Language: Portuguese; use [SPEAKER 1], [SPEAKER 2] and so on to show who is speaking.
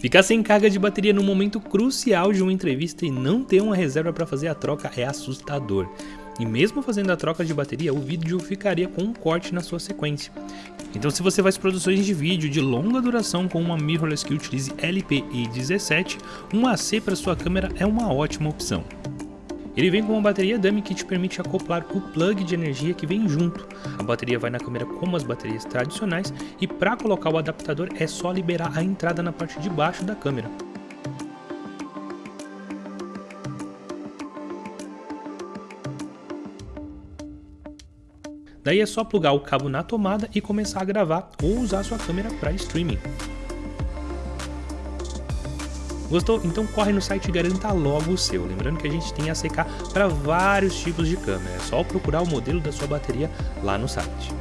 [SPEAKER 1] Ficar sem carga de bateria no momento crucial de uma entrevista e não ter uma reserva para fazer a troca é assustador. E mesmo fazendo a troca de bateria, o vídeo ficaria com um corte na sua sequência. Então se você faz produções de vídeo de longa duração com uma mirrorless que utilize LPI17, um AC para sua câmera é uma ótima opção. Ele vem com uma bateria dummy que te permite acoplar o plug de energia que vem junto. A bateria vai na câmera como as baterias tradicionais e para colocar o adaptador é só liberar a entrada na parte de baixo da câmera. Daí é só plugar o cabo na tomada e começar a gravar ou usar sua câmera para streaming. Gostou? Então corre no site e garanta logo o seu. Lembrando que a gente tem ACK para vários tipos de câmera, é só procurar o modelo da sua bateria lá no site.